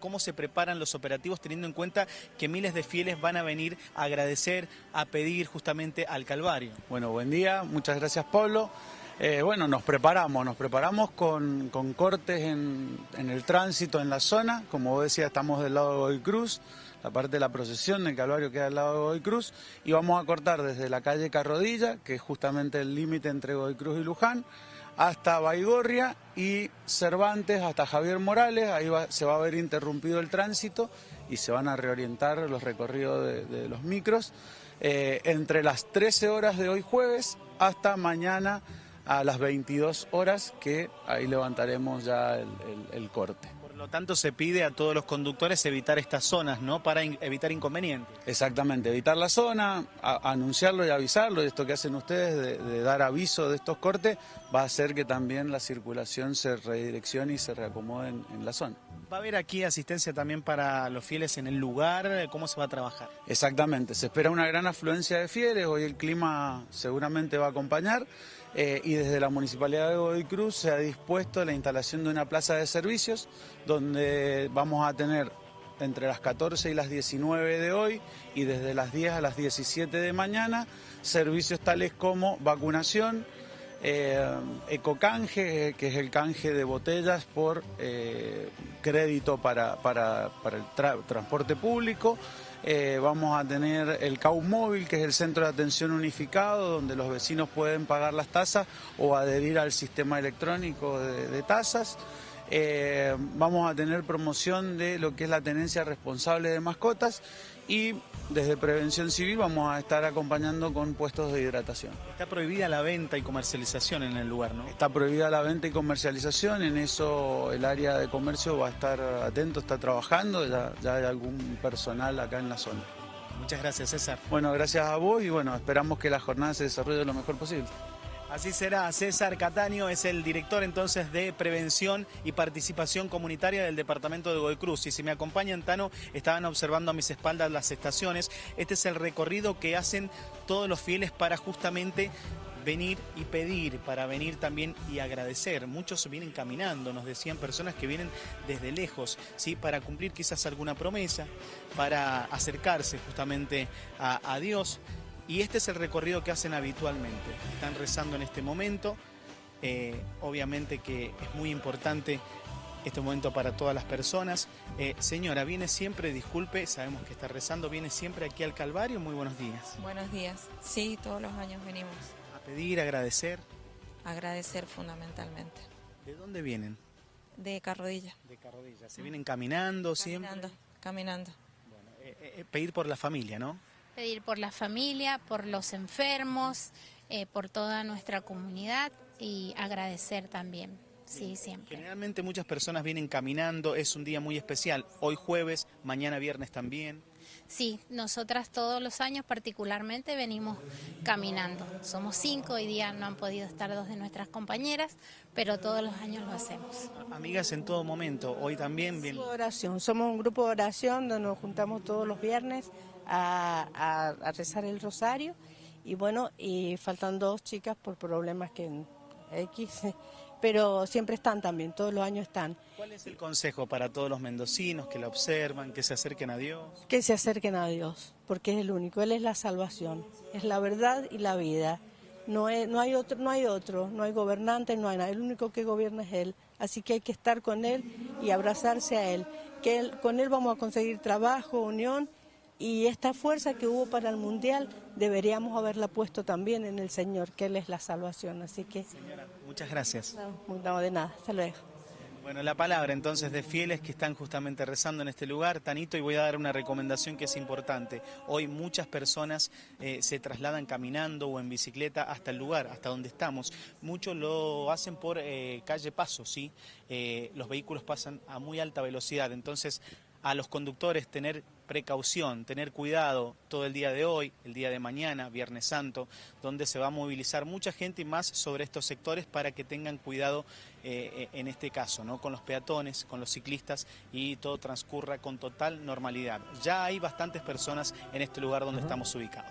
cómo se preparan los operativos teniendo en cuenta que miles de fieles van a venir a agradecer, a pedir justamente al Calvario. Bueno, buen día, muchas gracias Pablo. Eh, bueno, nos preparamos, nos preparamos con, cortes en, el tránsito en la zona, como vos decías, estamos del lado de Godoy Cruz, la parte de la procesión del Calvario queda al lado de Godoy Cruz, y vamos a cortar desde la calle Carrodilla, que es justamente el límite entre Godoy Cruz y Luján, hasta Baigorria y Cervantes hasta Javier Morales, ahí va, se va a ver interrumpido el tránsito y se van a reorientar los recorridos de, los micros eh, entre las 13 horas de hoy jueves hasta mañana a las 22 horas que ahí levantaremos ya el corte. Por lo tanto, se pide a todos los conductores evitar estas zonas, ¿no? Para in evitar inconvenientes. Exactamente, evitar la zona, anunciarlo y avisarlo, y esto que hacen ustedes de, de, dar aviso de estos cortes, va a hacer que también la circulación se redireccione y se reacomode en, en la zona. ¿Va a haber aquí asistencia también para los fieles en el lugar? ¿Cómo se va a trabajar? Exactamente, se espera una gran afluencia de fieles, hoy el clima seguramente va a acompañar eh, y desde la Municipalidad de Godoy Cruz se ha dispuesto la instalación de una plaza de servicios donde vamos a tener entre las 14 y las 19 de hoy y desde las 10 a las 17 de mañana servicios tales como vacunación, eh, ecocanje, que es el canje de botellas por eh, crédito para, para, el tra transporte público. Eh, vamos a tener el CAU móvil, que es el centro de atención unificado, donde los vecinos pueden pagar las tasas o adherir al sistema electrónico de tasas. Eh, vamos a tener promoción de lo que es la tenencia responsable de mascotas y desde Prevención Civil vamos a estar acompañando con puestos de hidratación. Está prohibida la venta y comercialización en el lugar, ¿no? Está prohibida la venta y comercialización, en eso el área de comercio va a estar atento, está trabajando, ya, ya hay algún personal acá en la zona. Muchas gracias, César. Bueno, gracias a vos y bueno, esperamos que la jornada se desarrolle lo mejor posible. Así será. César Cataño es el director entonces de Prevención y Participación Comunitaria del Departamento de Godoy Cruz. Y si me acompañan, Tano, estaban observando a mis espaldas las estaciones. Este es el recorrido que hacen todos los fieles para justamente venir y pedir, para venir también y agradecer. Muchos vienen caminando, nos decían personas que vienen desde lejos, ¿sí? para cumplir quizás alguna promesa, para acercarse justamente a, a Dios. Y este es el recorrido que hacen habitualmente. Están rezando en este momento. Eh, obviamente que es muy importante este momento para todas las personas. Eh, señora, viene siempre, disculpe, sabemos que está rezando, viene siempre aquí al Calvario. Muy buenos días. Buenos días. Sí, todos los años venimos. A pedir, agradecer. Agradecer fundamentalmente. ¿De dónde vienen? De Carrodilla. De Carrodilla. ¿Se vienen caminando, caminando siempre? Caminando, Bueno, eh, eh, pedir por la familia, ¿no? Pedir por la familia, por los enfermos, eh, por toda nuestra comunidad y agradecer también. Sí, siempre. Generalmente muchas personas vienen caminando, es un día muy especial. Hoy jueves, mañana viernes también. Sí, nosotras todos los años particularmente venimos caminando. Somos cinco, hoy día no han podido estar dos de nuestras compañeras, pero todos los años lo hacemos. Amigas en todo momento, hoy también vienen. Oración, somos un grupo de oración donde nos juntamos todos los viernes a, a, a rezar el rosario y bueno, y faltan dos chicas por problemas que X, pero siempre están también, todos los años están. ¿Cuál es el consejo para todos los mendocinos que la observan, que se acerquen a Dios? Que se acerquen a Dios, porque es el único, Él es la salvación, es la verdad y la vida. No, es, no hay otro, no hay otro, no hay gobernante, no hay nada, el único que gobierna es Él. Así que hay que estar con Él y abrazarse a Él. Que él, con Él vamos a conseguir trabajo, unión y esta fuerza que hubo para el Mundial deberíamos haberla puesto también en el Señor, que Él es la salvación. Así que... Señora, muchas gracias. No, no de nada, hasta luego. Bueno, la palabra entonces de fieles que están justamente rezando en este lugar, Tanito, y voy a dar una recomendación que es importante. Hoy muchas personas eh, se trasladan caminando o en bicicleta hasta el lugar, hasta donde estamos. Muchos lo hacen por eh, calle Paso, ¿sí? Eh, los vehículos pasan a muy alta velocidad, entonces a los conductores tener precaución, tener cuidado todo el día de hoy, el día de mañana, Viernes Santo, donde se va a movilizar mucha gente y más sobre estos sectores para que tengan cuidado eh, en este caso, ¿no? con los peatones, con los ciclistas y todo transcurra con total normalidad. Ya hay bastantes personas en este lugar donde uh -huh. estamos ubicados.